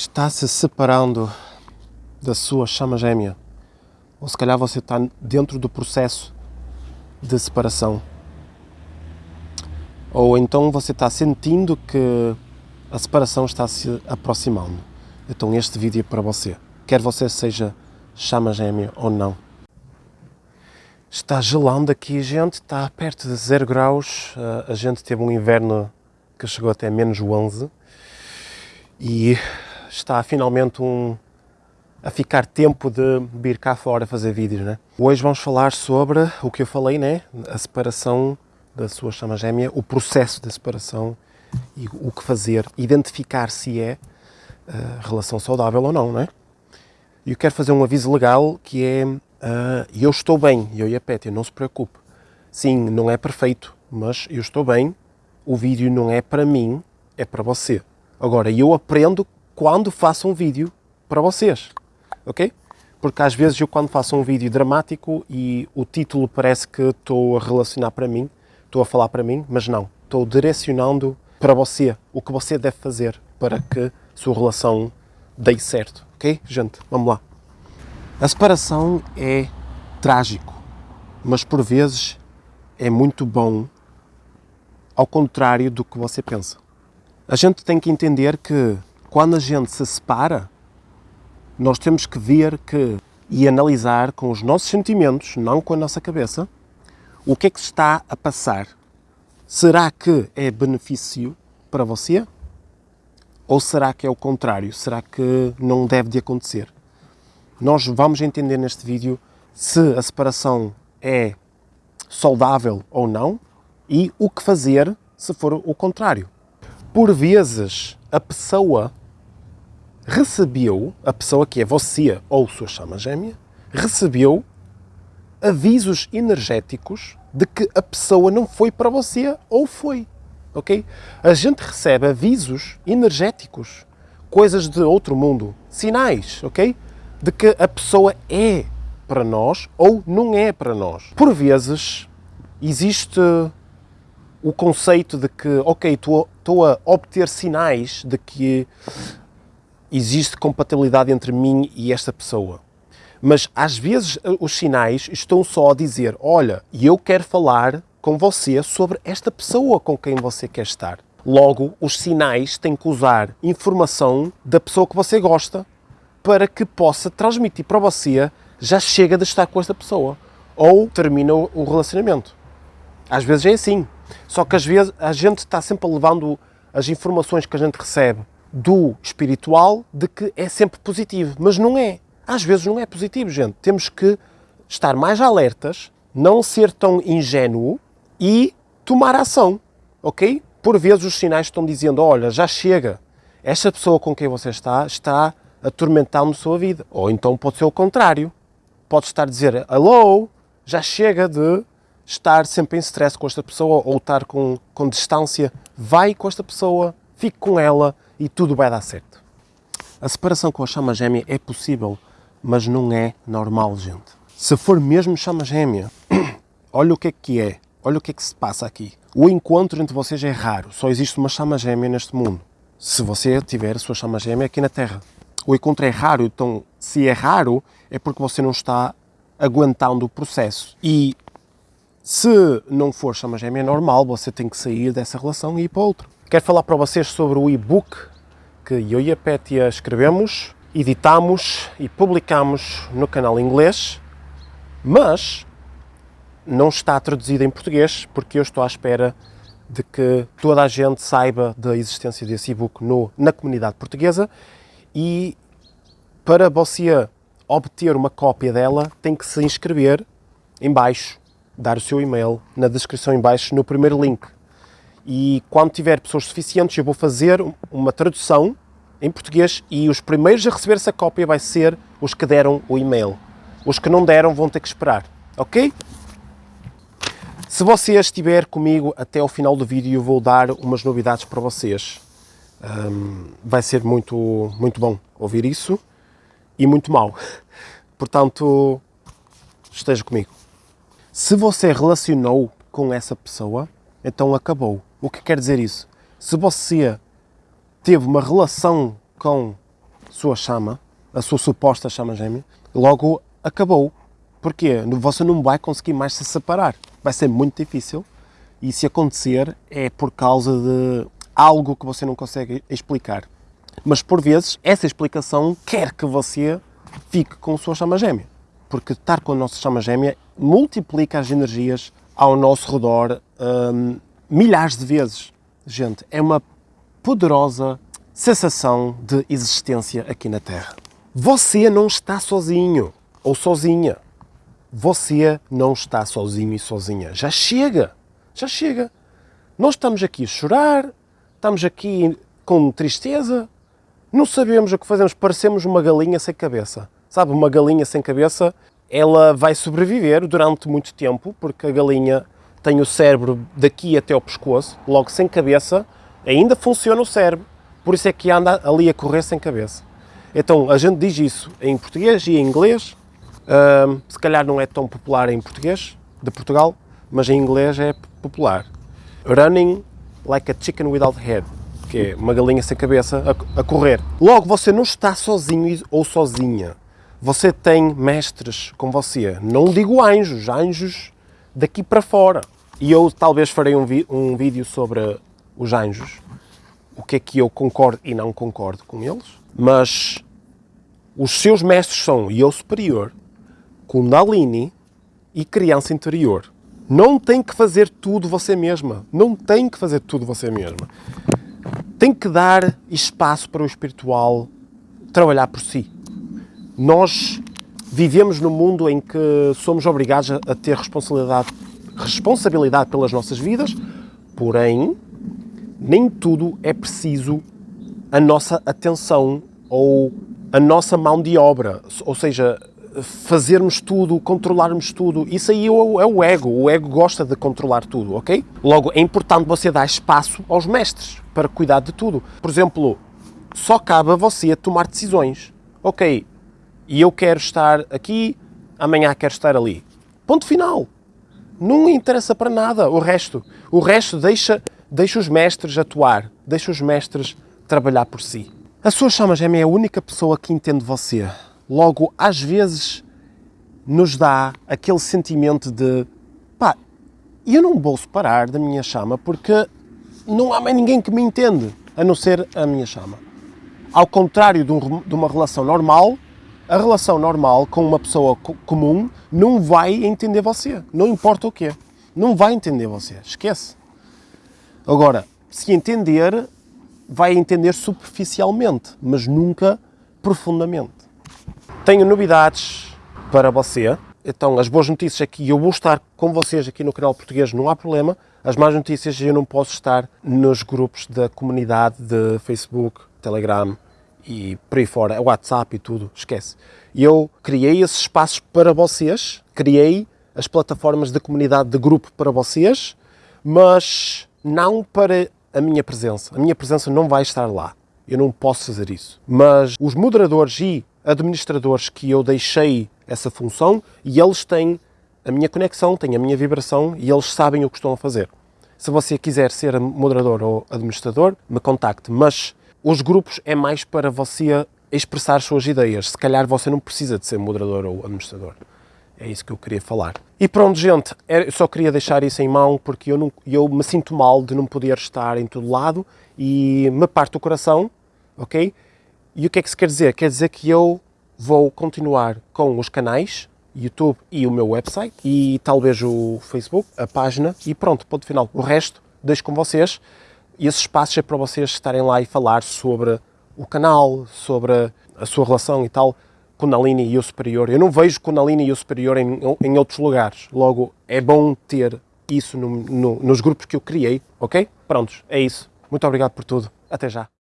está se separando da sua chama gêmea. Ou se calhar você está dentro do processo de separação. Ou então você está sentindo que a separação está se aproximando. Então este vídeo é para você. Quer você seja chama gêmea ou não. Está gelando aqui, gente. Está perto de 0 graus. A gente teve um inverno que chegou até menos 11. E está finalmente um, a ficar tempo de vir cá fora fazer vídeos, né? Hoje vamos falar sobre o que eu falei, né? A separação da sua chama gêmea, o processo de separação e o que fazer, identificar se é uh, relação saudável ou não, né? E eu quero fazer um aviso legal que é uh, eu estou bem, eu e a Pétia, não se preocupe. Sim, não é perfeito, mas eu estou bem, o vídeo não é para mim, é para você. Agora, eu aprendo quando faço um vídeo para vocês, ok? Porque às vezes eu quando faço um vídeo dramático e o título parece que estou a relacionar para mim, estou a falar para mim, mas não. Estou direcionando para você o que você deve fazer para que sua relação dê certo, ok? Gente, vamos lá. A separação é trágico, mas por vezes é muito bom, ao contrário do que você pensa. A gente tem que entender que quando a gente se separa, nós temos que ver que e analisar com os nossos sentimentos, não com a nossa cabeça, o que é que está a passar. Será que é benefício para você? Ou será que é o contrário? Será que não deve de acontecer? Nós vamos entender neste vídeo se a separação é saudável ou não e o que fazer se for o contrário. Por vezes, a pessoa recebeu, a pessoa que é você ou sua chama gêmea, recebeu avisos energéticos de que a pessoa não foi para você ou foi. Ok? A gente recebe avisos energéticos, coisas de outro mundo, sinais, ok? De que a pessoa é para nós ou não é para nós. Por vezes existe o conceito de que, ok, estou a obter sinais de que existe compatibilidade entre mim e esta pessoa. Mas às vezes eh, os sinais estão só a dizer: olha, eu quero falar com você sobre esta pessoa com quem você quer estar. Logo, os sinais têm que usar informação da pessoa que você gosta para que possa transmitir para você já chega de estar com esta pessoa ou termina o relacionamento. Às vezes é assim. Só que às vezes a gente está sempre levando as informações que a gente recebe do espiritual de que é sempre positivo, mas não é. Às vezes não é positivo, gente. Temos que estar mais alertas, não ser tão ingênuo e tomar ação, ok? Por vezes os sinais estão dizendo, olha, já chega, esta pessoa com quem você está está atormentando a sua vida. Ou então pode ser o contrário. Pode estar a dizer, alô, já chega de estar sempre em stress com esta pessoa ou estar com, com distância. Vai com esta pessoa, fique com ela, e tudo vai dar certo. A separação com a chama gêmea é possível, mas não é normal, gente. Se for mesmo chama gêmea, olha o que é que é, olha o que é que se passa aqui. O encontro entre vocês é raro, só existe uma chama gêmea neste mundo. Se você tiver a sua chama gêmea aqui na Terra. O encontro é raro, então se é raro é porque você não está aguentando o processo. E se não for chama gêmea normal, você tem que sair dessa relação e ir para outro. Quero falar para vocês sobre o e-book que eu e a Pétia escrevemos, editamos e publicamos no canal inglês, mas não está traduzido em português porque eu estou à espera de que toda a gente saiba da existência desse e-book na comunidade portuguesa e para você obter uma cópia dela tem que se inscrever em baixo, dar o seu e-mail na descrição em baixo no primeiro link e quando tiver pessoas suficientes eu vou fazer uma tradução em português e os primeiros a receber essa cópia vai ser os que deram o e-mail. Os que não deram vão ter que esperar, ok? Se você estiver comigo até ao final do vídeo eu vou dar umas novidades para vocês. Um, vai ser muito, muito bom ouvir isso e muito mal. Portanto, esteja comigo. Se você relacionou com essa pessoa, então acabou. O que quer dizer isso? Se você teve uma relação com sua chama, a sua suposta chama gêmea, logo acabou. Porquê? Você não vai conseguir mais se separar. Vai ser muito difícil. E se acontecer, é por causa de algo que você não consegue explicar. Mas por vezes, essa explicação quer que você fique com sua chama gêmea. Porque estar com a nossa chama gêmea multiplica as energias ao nosso redor hum, milhares de vezes. Gente, é uma poderosa sensação de existência aqui na Terra. Você não está sozinho ou sozinha. Você não está sozinho e sozinha. Já chega. Já chega. Nós estamos aqui a chorar, estamos aqui com tristeza, não sabemos o que fazemos, parecemos uma galinha sem cabeça. Sabe, uma galinha sem cabeça, ela vai sobreviver durante muito tempo, porque a galinha tem o cérebro daqui até ao pescoço, logo sem cabeça, ainda funciona o cérebro, por isso é que anda ali a correr sem cabeça. Então, a gente diz isso em português e em inglês, uh, se calhar não é tão popular em português, de Portugal, mas em inglês é popular. Running like a chicken without head, que é uma galinha sem cabeça a, a correr. Logo, você não está sozinho ou sozinha. Você tem mestres com você. Não digo anjos, anjos daqui para fora. E eu talvez farei um, um vídeo sobre os anjos, o que é que eu concordo e não concordo com eles, mas os seus mestres são eu superior, Kundalini e criança interior. Não tem que fazer tudo você mesma. Não tem que fazer tudo você mesma. Tem que dar espaço para o espiritual trabalhar por si. Nós vivemos num mundo em que somos obrigados a ter responsabilidade, responsabilidade pelas nossas vidas, porém, nem tudo é preciso a nossa atenção ou a nossa mão de obra. Ou seja, fazermos tudo, controlarmos tudo. Isso aí é o, é ego. O ego gosta de controlar tudo, ok? Logo, é importante você dar espaço aos mestres para cuidar de tudo. Por exemplo, só cabe a você tomar decisões. Ok, e eu quero estar aqui, amanhã quero estar ali. Ponto final. Não interessa para nada o resto. O resto deixa, deixa os mestres atuar, deixa os mestres trabalhar por si. A sua chama gêmea é a única pessoa que entende você. Logo, às vezes, nos dá aquele sentimento de pá, eu não vou separar da minha chama porque não há mais ninguém que me entende, a não ser a minha chama. Ao contrário de, um, de uma relação normal, a relação normal com uma pessoa comum não vai entender você, não importa o quê. Não vai entender você, esquece. Agora, se entender, vai entender superficialmente, mas nunca profundamente. Tenho novidades para você. Então, as boas notícias é que eu vou estar com vocês aqui no canal português, não há problema. As más notícias é eu não posso estar nos grupos da comunidade de Facebook, Telegram e por aí fora, WhatsApp e tudo, esquece. Eu criei esses espaços para vocês, criei as plataformas de comunidade de grupo para vocês, mas não para a minha presença. A minha presença não vai estar lá. Eu não posso fazer isso. Mas os moderadores e administradores que eu deixei essa função e eles têm a minha conexão, têm a minha vibração e eles sabem o que estão a fazer. Se você quiser ser moderador ou administrador, me contacte, mas os grupos é mais para você expressar suas ideias. Se calhar você não precisa de ser moderador ou administrador. É isso que eu queria falar. E pronto, gente, eu só queria deixar isso em mão porque eu, não, eu me sinto mal de não poder estar em todo lado e me parte o coração, ok? E o que é que isso quer dizer? Quer dizer que eu vou continuar com os canais, YouTube e o meu website, e talvez o Facebook, a página, e pronto, ponto final. O resto deixo com vocês, e esse espaço é para vocês estarem lá e falar sobre o canal, sobre a sua relação e tal, Kundalini e o Superior. Eu não vejo Kundalini e o Superior em, em outros lugares, logo é bom ter isso no, no, nos grupos que eu criei, ok? Prontos, é isso. Muito obrigado por tudo. Até já.